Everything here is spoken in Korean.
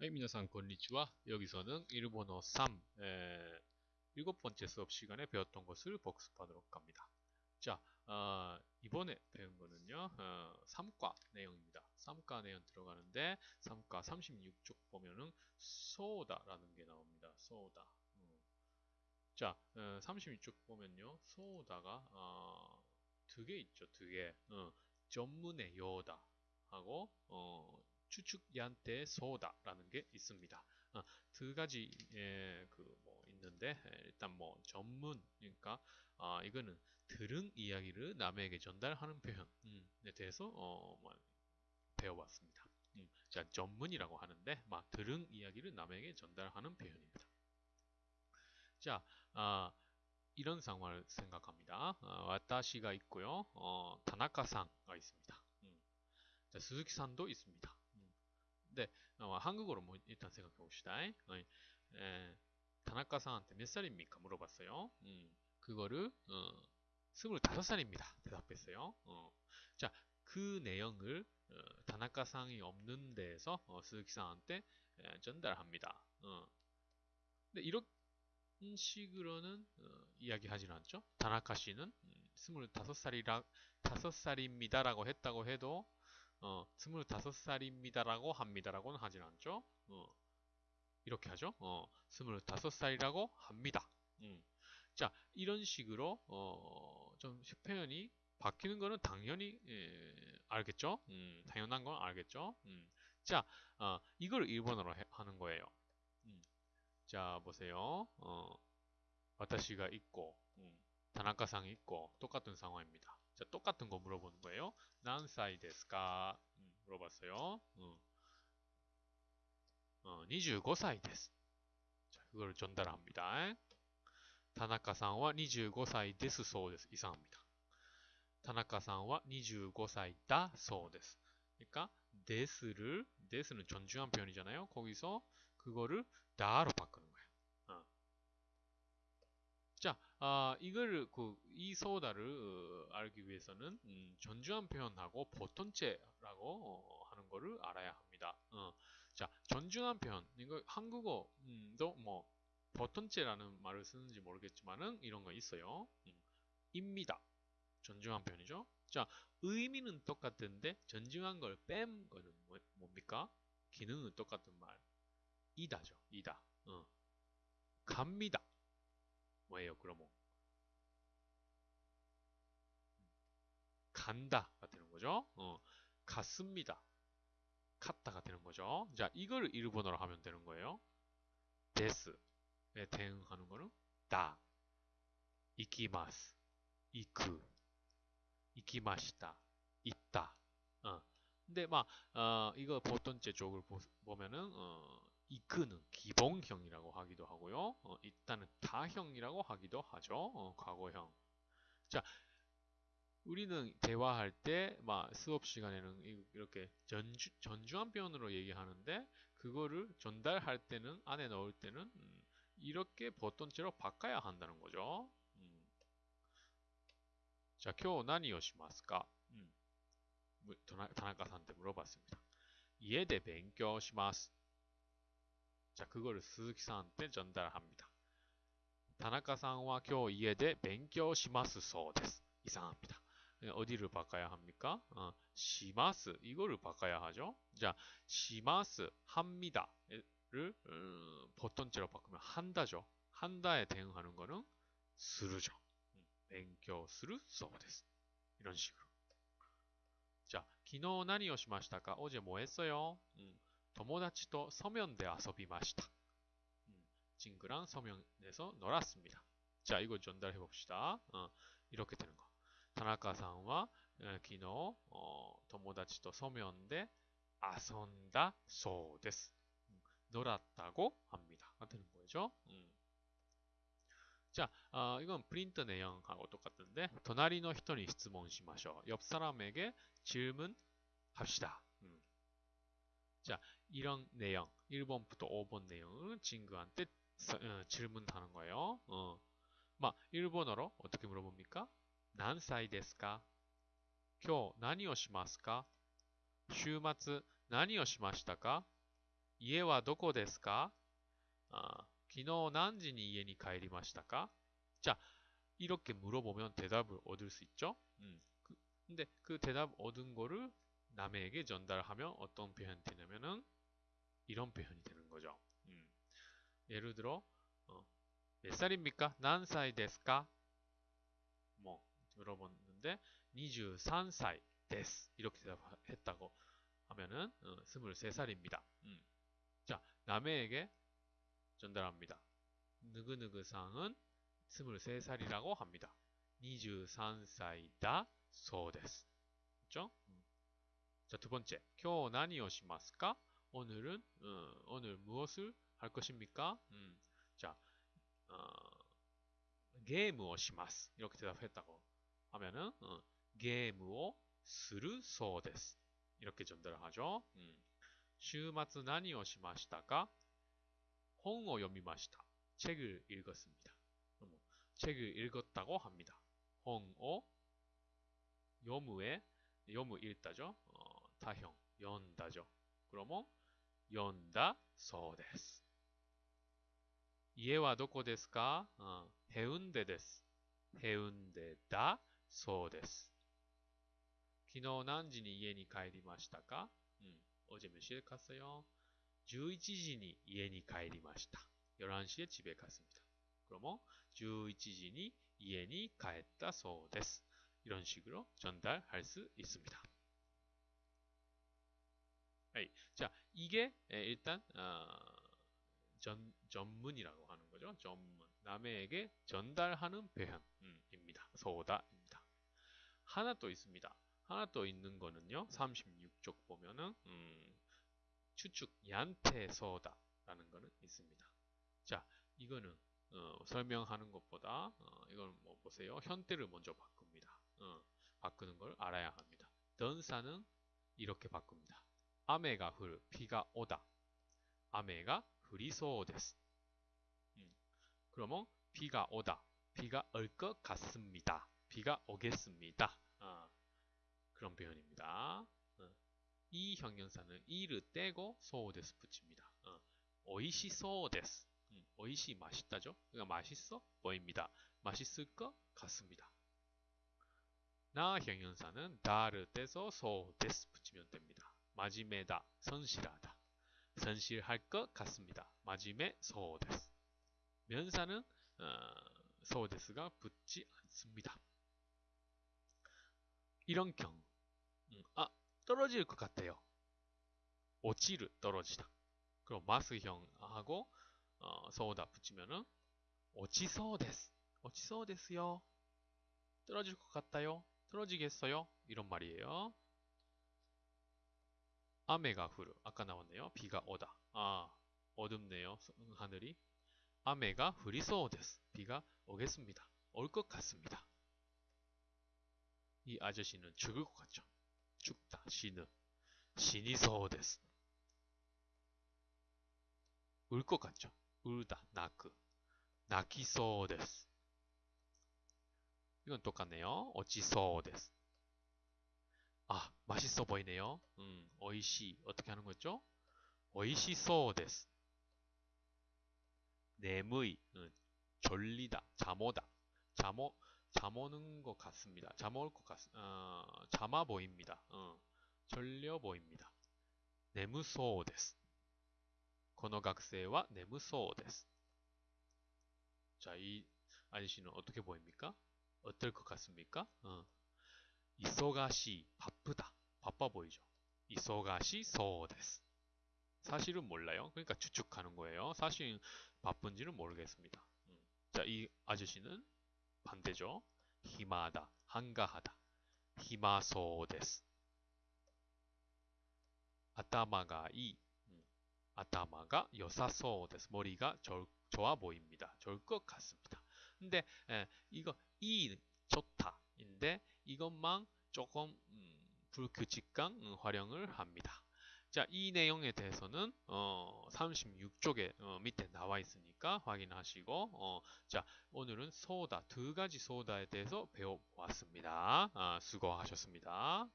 はい、皆さん、こんにちは. 여기서는 일본어 3, 에, 일곱 번째 수업 시간에 배웠던 것을 복습하도록 합니다. 자, 어, 이번에 배운 거는요, 어, 3과 내용입니다. 3과 내용 들어가는데, 3과 36쪽 보면은, 소다라는 게 나옵니다. 소다. 음. 자, 어, 36쪽 보면요, 소다가, 어, 두 개 있죠, 두 개. 어, 전문의 요다 하고, 어, 추측얀테 소다라는 게 있습니다. 어, 두 가지 예, 그뭐 있는데 일단 뭐 전문 그러니까 아, 이거는 들은 이야기를 남에게 전달하는 표현에 음, 대해서 어, 뭐 배워봤습니다. 음, 자 전문이라고 하는데 막 들은 이야기를 남에게 전달하는 표현입니다. 자 아, 이런 상황을 생각합니다. 어, 와타시가 있고요. 어, 다나카상가 있습니다. 음. 자, 스즈키산도 있습니다. 네, 어, 한국어로 뭐 일단 생각해 봅시다. 어, 에, 다나카상한테 몇 살입니까? 물어봤어요. 음, 그거를 어, 25살입니다. 대답했어요. 어, 자, 그 내용을 어, 다나카상이 없는 데에서 어, 스즈키상한테 에, 전달합니다. 어. 근데 이런 식으로는 어, 이야기하지는 않죠. 다나카 씨는 음, 25살이라 5살입니다라고 했다고 해도 어, 25살입니다라고 합니다라고는 하진 않죠. 어, 이렇게 하죠. 어, 25살이라고 합니다. 음. 자, 이런 식으로 어, 좀 표현이 바뀌는 거는 당연히 예, 알겠죠. 음, 당연한 건 알겠죠. 음. 자, 어, 이걸 일본어로 해, 하는 거예요. 음. 자, 보세요. 어, 私가 있고, 음, 田中さん 있고 똑같은 상황입니다. 자, 똑같은 거 물어보는 거예요. 何歳ですか 음, 물어봤어요. 음. 어, 25歳です. 자, 그걸 전달합니다. 田中さんは 25歳です そうです 이상합니다. 타나카상와 25사이다 소데스. 그러니까 데스를 데스는 존중한 표현이잖아요. 거기서 그거를 다로 자, 아, 이걸 그, 이 소다를 어, 알기 위해서는 음, 존중한 표현하고 보통체라고 어, 하는 거를 알아야 합니다. 어. 자, 존중한 표현 이거 한국어도 뭐 보통체라는 말을 쓰는지 모르겠지만은 이런 거 있어요. 음, 입니다. 존중한 표현이죠. 자, 의미는 똑같은데 존중한 걸 뺀 거는 뭐, 뭡니까? 기능은 똑같은 말. 이다죠. 이다. 어. 갑니다. 뭐예요, 그러면? 간다가 되는 거죠. 어, 갔습니다. 갔다가 되는 거죠. 자, 이걸 일본어로 하면 되는 거예요. 데스에 대응하는 거는 다, 이키마스, 이크, 이키마시다, 있다. 어. 근데 막 어, 이거 보통제 쪽을 보, 면은 어, 이끄는 기본형이라고 하기도 하고요. 어, 일단은 다형이라고 하기도 하죠. 어, 과거형. 자, 우리는 대화할 때, 막 수업 시간에는 이렇게 전주, 전주한 표현으로 얘기하는데 그거를 전달할 때는 안에 넣을 때는 음, 이렇게 보통체로 바꿔야 한다는 거죠. 음. 자, 今日何をしますか? 음. 다나카한테 물어봤습니다. 家で勉強します. 자, 그거를 스즈키상한테 전달합니다. 다나카さんは 今日家で 勉強しますそうです. 이상합니다. 어디를 바꿔야 합니까? 어, 시마스 이거를 바꿔야 하죠. 자, 시마스 합니다를 음, 보통체로 바꾸면 한다죠. 한다에 대응하는 거는 스르죠. 음, 勉強するそうです. 이런 식으로. 자, 昨日何をしましたか? 어제 뭐 했어요? 음, 友達と 서면대 遊びました. 음, 친구랑 서면에서 놀았습니다. 자, 이거 전달해 봅시다. 어, 이렇게 되는 거. 다나카さんは 昨日 어, 友達と 서면대 遊んだ そうです. 음, 놀았다고 합니다. 되는 거죠. 음. 자, 어, 이건 프린트 내용하고 똑같은데, 隣の人に質問しましょう. 옆 사람에게 질문합시다. 음. 자, 이런 내용, 1번부터 5번 내용을 친구한테 어, 질문하는 거예요. 어. 막 일본어로 어떻게 물어봅니까? 何歳ですか?今日何をしますか?週末何をしましたか? 이해와 도코 ですか? 아, 昨日何時に家に帰りましたか? 자, 이렇게 물어보면 대답을 얻을 수 있죠? 음, 그, 근데 그 대답 얻은 거를 남에게 전달하면 어떤 표현이 되냐면은 이런 표현이 되는 거죠. 음, 예를 들어 어, 몇 살입니까? 난사이 데스까? 뭐 물어봤는데 23살 데스 이렇게 대답했다고 하면은 어, 23살입니다. 음. 자 남에게 전달합니다. 느그느그상은 23살이라고 합니다. 23歳だ そうです. 그죠? 음. 자, 두 번째. 今日何をしますか? 오늘은 어, 오늘 무엇을 할 것입니까? 음. 자, 어, 게임을 します. 이렇게 대답했다고 하면은 어, 게임을 するそうです. 이렇게 전달을 하죠. 음. 週末何をしましたか? 本を読みました. 책을 읽었습니다. 책을 읽었다고 합니다. 홍오 요무에 요무 읽다죠. 어, 타형 연다죠. 그러면 読んだそうです。家はどこですか、うん、ヘウンデです。ヘウンデだそうです。昨日何時に家に帰りましたか？うん。おじめしでかすよ。11時に家に帰りました。よらんしでちべかすみた。これも11時に家に帰ったそうです。いろんしぐろ、ちょんだい、はりす、いすみた。はい。じゃあ、 이게 일단 어, 전, 전문이라고 하는 거죠. 전문. 남에게 전달하는 표현입니다. 소다입니다. 하나 또 있습니다. 하나 또 있는 거는요. 36쪽 보면은 음, 추측 얀테 소다라는 거는 있습니다. 자, 이거는 어, 설명하는 것보다 어, 이걸 뭐 보세요. 현대를 먼저 바꿉니다. 어, 바꾸는 걸 알아야 합니다. 던사는 이렇게 바꿉니다. 흐르 비가 오다. 흐리소데스. 음, 그러면 비가 오다. 비가 올 것 같습니다. 비가 오겠습니다. 어, 그런 표현입니다. 어, 이 형용사는 이를 떼고 소데스 붙입니다. 어, 오이시소데스. 음, 오이시 맛있다죠? 그러니까 맛있어 보입니다. 맛있을 것 같습니다. 나 형용사는 다를 떼서 소데스 붙이면 됩니다. 마지메다 선실하다. 선실할 것 같습니다. 마지메 소데스. 면사는 어, 소데스가 붙지 않습니다. 이런 경우 음, 아 떨어질 것 같아요. 오치를 떨어지다. 그럼 마스형하고 어, 서오다 붙이면은 어치소데스 어치소데스요 떨어질 것 같아요 떨어지겠어요 이런 말이에요 아메가 후르 아까 나왔네요. 비가 오다. 아 어둡네요. 하늘이 아메가 후리소 데스. 비가 오겠습니다. 올 것 같습니다. 이 아저씨는 죽을 것 같죠. 죽다. 시는 死にそうです. 울 것 같죠. 울다. 泣く. 泣きそうです. 이건 똑같네요. 落ちそうです. 아, 맛있어 보이네요. 음, 어이시 어떻게 하는 거죠? 어이시소です. 내무이 음, 졸리다, 잠오다. 잠오 잠오는 것 같습니다. 잠올 것 같, 어, 잠아 보입니다. 어, 졸려 보입니다. 내무소です. この学生は眠そうです. 자, 이 아저씨는 어떻게 보입니까? 어떨 것 같습니까? 어. 忙しい 바쁘다. 바빠 보이죠? 忙しそうです. 사실은 몰라요. 그러니까 추측하는 거예요. 사실 바쁜지는 모르겠습니다. 음. 자, 이 아저씨는 반대죠. 히마다, 한가하다. 히마소데스. 아타마가 이 아타마가 여사소です. 머리가 좋, 좋아 보입니다. 좋을 것 같습니다. 근데 에, 이거 이 좋다인데 이것만 조금 음, 불규칙한 음, 활용을 합니다. 자, 이 내용에 대해서는 어, 36쪽에 어, 밑에 나와 있으니까 확인하시고 어, 자, 오늘은 소다 두 가지 소다에 대해서 배워왔습니다. 아, 수고하셨습니다.